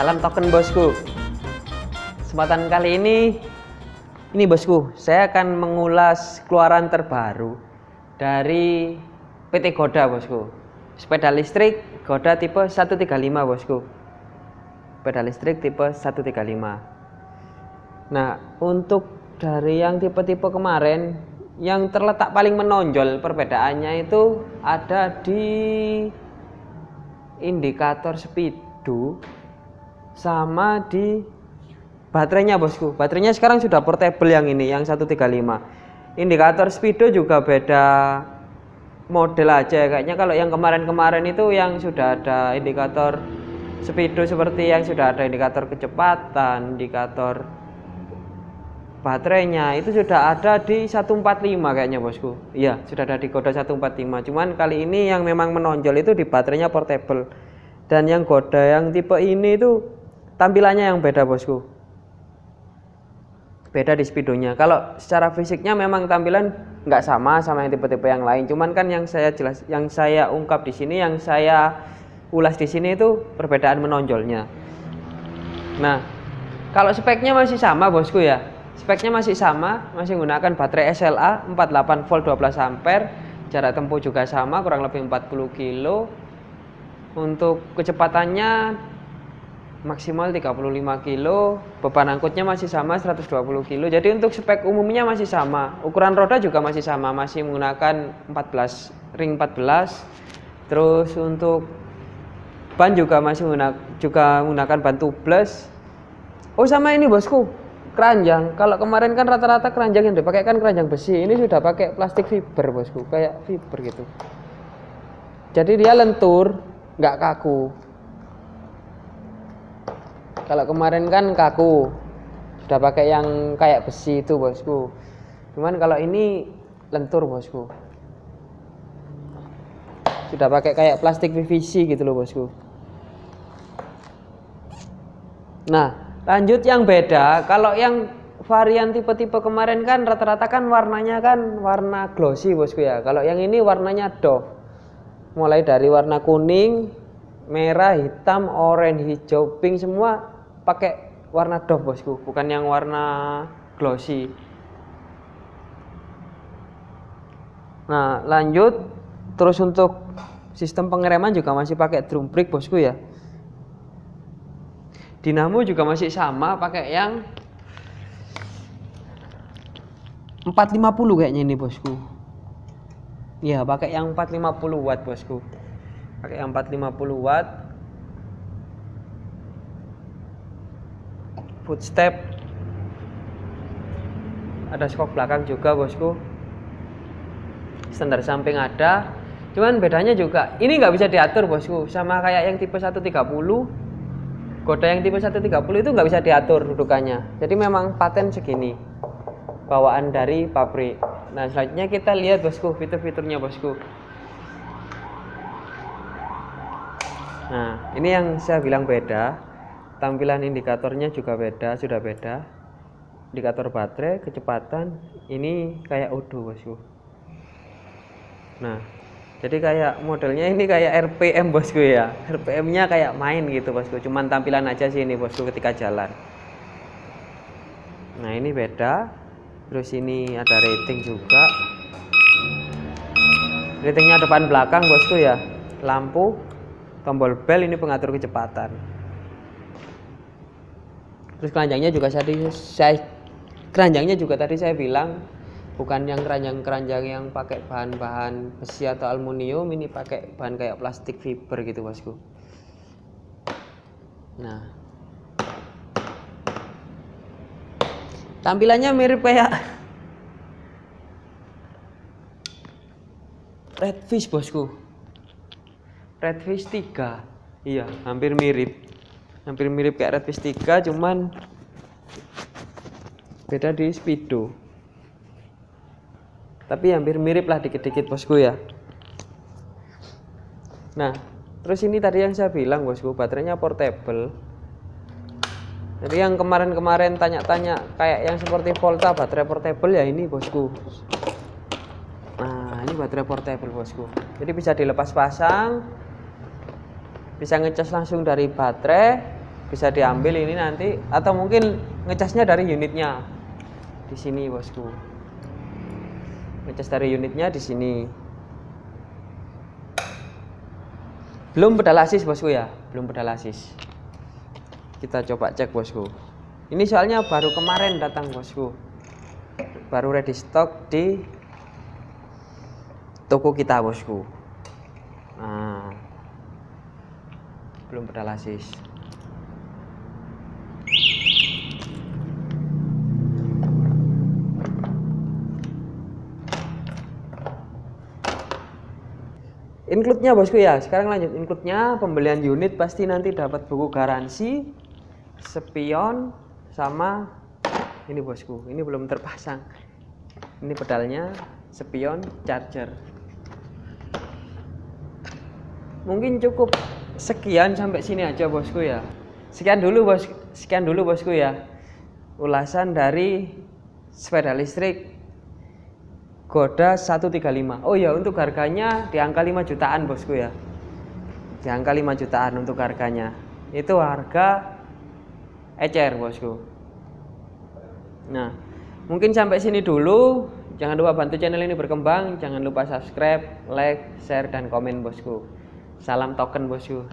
Salam token bosku. Kesempatan kali ini ini bosku, saya akan mengulas keluaran terbaru dari PT Goda bosku. Sepeda listrik Goda tipe 135 bosku. Sepeda listrik tipe 135. Nah, untuk dari yang tipe-tipe kemarin yang terletak paling menonjol perbedaannya itu ada di indikator speedo sama di baterainya bosku. Baterainya sekarang sudah portable yang ini yang 135 indikator speedo juga beda model aja. Kayaknya kalau yang kemarin-kemarin itu yang sudah ada indikator speedo seperti yang sudah ada indikator kecepatan indikator baterainya itu sudah ada di 145 kayaknya bosku. Iya sudah ada di kode 145 cuman kali ini yang memang menonjol itu di baterainya portable. Dan yang kode yang tipe ini itu tampilannya yang beda bosku. Beda di speedonya. Kalau secara fisiknya memang tampilan nggak sama sama yang tipe-tipe yang lain. Cuman kan yang saya jelas yang saya ungkap di sini yang saya ulas di sini itu perbedaan menonjolnya. Nah kalau speknya masih sama bosku ya. Speknya masih sama masih menggunakan baterai SLA 48 volt 12 ampere. Jarak tempuh juga sama kurang lebih 40 kilo. Untuk kecepatannya maksimal 35 kilo beban angkutnya masih sama 120 kilo. Jadi untuk spek umumnya masih sama. Ukuran roda juga masih sama masih menggunakan 14 ring 14 terus untuk ban juga masih menggunakan juga menggunakan ban tubeless. Oh sama ini bosku keranjang. Kalau kemarin kan rata-rata keranjang yang dipakai kan keranjang besi ini sudah pakai plastik fiber bosku kayak fiber gitu. Jadi dia lentur nggak kaku kalau kemarin kan kaku. Sudah pakai yang kayak besi itu bosku. Cuman kalau ini lentur bosku. Sudah pakai kayak plastik PVC gitu loh bosku. Nah lanjut yang beda. Kalau yang varian tipe-tipe kemarin kan rata-rata kan warnanya kan warna glossy bosku ya. Kalau yang ini warnanya doff. Mulai dari warna kuning merah hitam orange hijau pink semua pakai warna doff bosku. Bukan yang warna glossy. Nah lanjut. Terus untuk sistem pengereman juga masih pakai drum brake bosku ya. Dinamo juga masih sama pakai yang 450 kayaknya ini bosku. Ya pakai yang 450 watt bosku. Pakai yang 450 watt footstep ada skok belakang juga bosku standar samping ada cuman bedanya juga ini nggak bisa diatur bosku sama kayak yang tipe 130 Goda yang tipe 130 itu nggak bisa diatur dudukannya. Jadi memang paten segini. Bawaan dari pabrik. Nah, selanjutnya kita lihat bosku, fitur-fiturnya bosku. Nah, ini yang saya bilang beda. Tampilan indikatornya juga beda, sudah beda. Indikator baterai, kecepatan, ini kayak Odo bosku. Nah, jadi kayak modelnya ini kayak RPM bosku ya. RPM nya kayak main gitu bosku cuman tampilan aja sih ini bosku ketika jalan. Nah ini beda. Terus ini ada rating juga. Ratingnya depan belakang bosku ya. Lampu tombol bel ini pengatur kecepatan terus keranjangnya juga tadi saya keranjangnya juga tadi saya bilang bukan yang keranjang-keranjang yang pakai bahan-bahan besi atau aluminium ini pakai bahan kayak plastik fiber gitu bosku. Nah. Tampilannya mirip kayak redfish bosku. Redfish 3 iya hampir mirip hampir mirip kayak redfish 3 cuman beda di speedo. Tapi hampir mirip lah dikit-dikit bosku ya. Nah terus ini tadi yang saya bilang bosku baterainya portable. Jadi yang kemarin-kemarin tanya-tanya kayak yang seperti Volta baterai portable ya ini bosku. Nah ini baterai portable bosku. Jadi bisa dilepas pasang bisa ngecas langsung dari baterai bisa diambil ini nanti atau mungkin ngecasnya dari unitnya. Di sini bosku. Ngecas dari unitnya di sini. Belum pedal asis bosku ya? Belum pedal asis. Kita coba cek bosku. Ini soalnya baru kemarin datang bosku. Baru ready stock di toko kita bosku belum asis include-nya bosku ya. Sekarang lanjut. Include-nya pembelian unit pasti nanti dapat buku garansi spion sama ini bosku. Ini belum terpasang. Ini pedalnya spion charger. Mungkin cukup sekian sampai sini aja bosku ya. Sekian dulu bos sekian dulu bosku ya. Ulasan dari sepeda listrik Goda 135 oh ya untuk harganya di angka 5 jutaan bosku ya. Di angka 5 jutaan untuk harganya. Itu harga ecer bosku. Nah mungkin sampai sini dulu. Jangan lupa bantu channel ini berkembang. Jangan lupa subscribe like share dan komen bosku salam token bosku